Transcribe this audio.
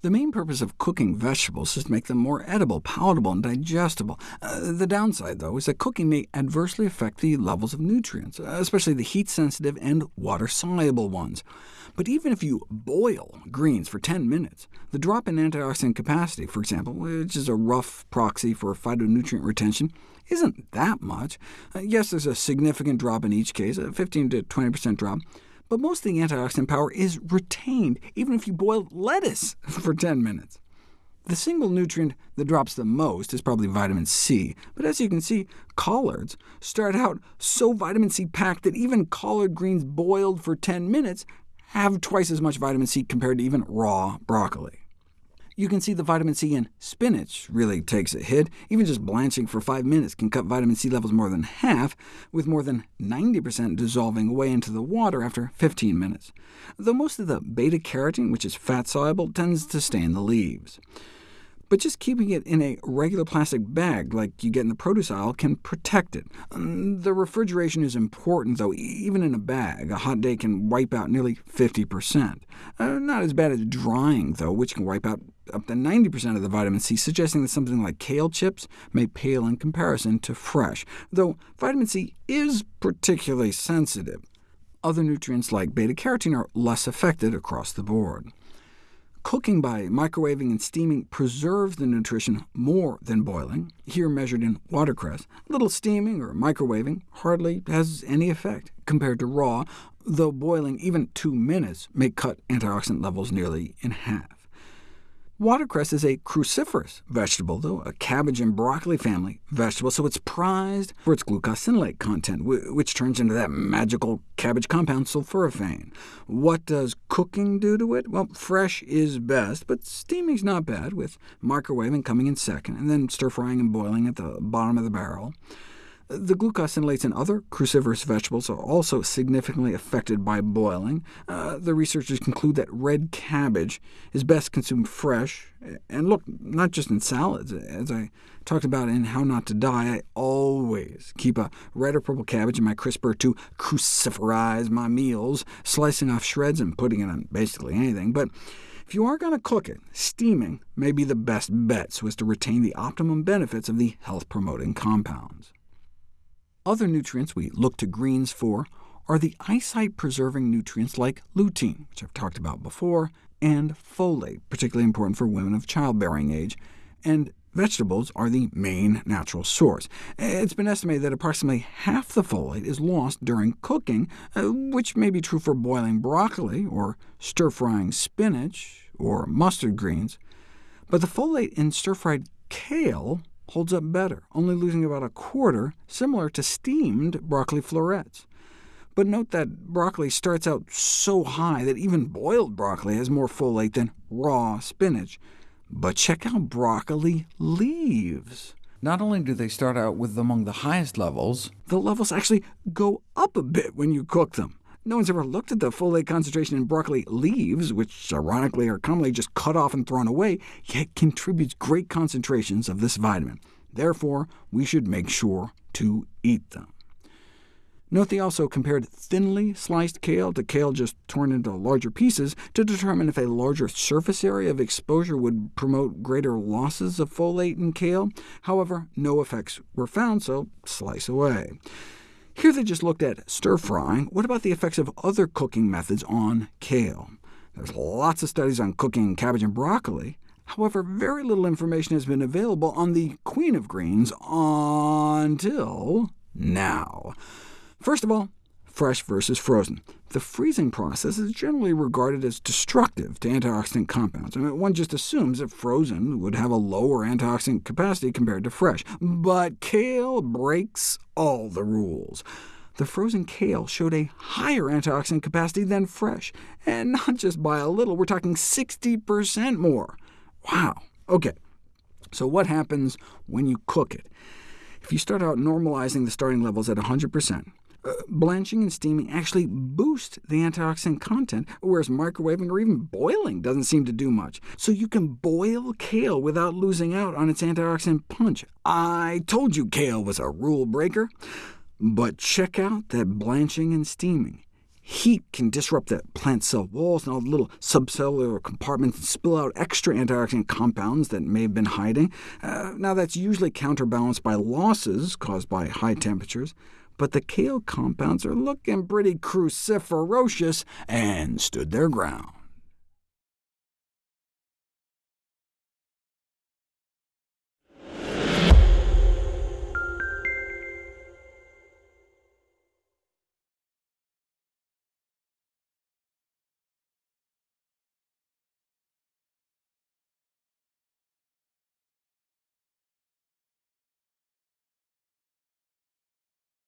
The main purpose of cooking vegetables is to make them more edible, palatable, and digestible. Uh, the downside, though, is that cooking may adversely affect the levels of nutrients, especially the heat-sensitive and water-soluble ones. But even if you boil greens for 10 minutes, the drop in antioxidant capacity, for example, which is a rough proxy for phytonutrient retention, isn't that much. Uh, yes, there's a significant drop in each case, a 15 to 20% drop, but most of the antioxidant power is retained, even if you boil lettuce for 10 minutes. The single nutrient that drops the most is probably vitamin C, but as you can see, collards start out so vitamin C packed that even collard greens boiled for 10 minutes have twice as much vitamin C compared to even raw broccoli. You can see the vitamin C in spinach really takes a hit. Even just blanching for 5 minutes can cut vitamin C levels more than half, with more than 90% dissolving away into the water after 15 minutes, though most of the beta-carotene, which is fat-soluble, tends to stay in the leaves but just keeping it in a regular plastic bag like you get in the produce aisle can protect it. Um, the refrigeration is important, though. Even in a bag, a hot day can wipe out nearly 50%. Uh, not as bad as drying, though, which can wipe out up to 90% of the vitamin C, suggesting that something like kale chips may pale in comparison to fresh, though vitamin C is particularly sensitive. Other nutrients like beta-carotene are less affected across the board. Cooking by microwaving and steaming preserves the nutrition more than boiling, here measured in watercress. Little steaming or microwaving hardly has any effect compared to raw, though boiling even two minutes may cut antioxidant levels nearly in half. Watercress is a cruciferous vegetable, though a cabbage and broccoli family vegetable, so it's prized for its glucosinolate content, which turns into that magical cabbage compound sulforaphane. What does cooking do to it? Well, fresh is best, but steaming's not bad, with microwaving coming in second, and then stir-frying and boiling at the bottom of the barrel. The glucosinolates in other cruciferous vegetables are also significantly affected by boiling. Uh, the researchers conclude that red cabbage is best consumed fresh, and look, not just in salads. As I talked about in How Not to Die, I always keep a red or purple cabbage in my crisper to cruciferize my meals, slicing off shreds and putting it on basically anything. But if you are going to cook it, steaming may be the best bet so as to retain the optimum benefits of the health-promoting compounds. Other nutrients we look to greens for are the eyesight-preserving nutrients like lutein, which I've talked about before, and folate, particularly important for women of childbearing age, and vegetables are the main natural source. It's been estimated that approximately half the folate is lost during cooking, uh, which may be true for boiling broccoli, or stir-frying spinach, or mustard greens, but the folate in stir-fried kale holds up better, only losing about a quarter, similar to steamed broccoli florets. But note that broccoli starts out so high that even boiled broccoli has more folate than raw spinach. But check out broccoli leaves. Not only do they start out with among the highest levels, the levels actually go up a bit when you cook them. No one's ever looked at the folate concentration in broccoli leaves, which ironically are commonly just cut off and thrown away, yet contributes great concentrations of this vitamin. Therefore, we should make sure to eat them. Note they also compared thinly sliced kale to kale just torn into larger pieces to determine if a larger surface area of exposure would promote greater losses of folate in kale. However, no effects were found, so slice away. Here they just looked at stir-frying. What about the effects of other cooking methods on kale? There's lots of studies on cooking cabbage and broccoli. However, very little information has been available on the queen of greens until now. First of all, fresh versus frozen. The freezing process is generally regarded as destructive to antioxidant compounds. I mean, one just assumes that frozen would have a lower antioxidant capacity compared to fresh. But kale breaks all the rules. The frozen kale showed a higher antioxidant capacity than fresh, and not just by a little, we're talking 60% more. Wow. OK, so what happens when you cook it? If you start out normalizing the starting levels at 100%, uh, uh, blanching and steaming actually boost the antioxidant content, whereas microwaving or even boiling doesn't seem to do much. So you can boil kale without losing out on its antioxidant punch. I told you kale was a rule breaker. But check out that blanching and steaming. Heat can disrupt the plant cell walls and all the little subcellular compartments and spill out extra antioxidant compounds that may have been hiding. Uh, now, that's usually counterbalanced by losses caused by high temperatures, but the kale compounds are looking pretty cruciferous and stood their ground.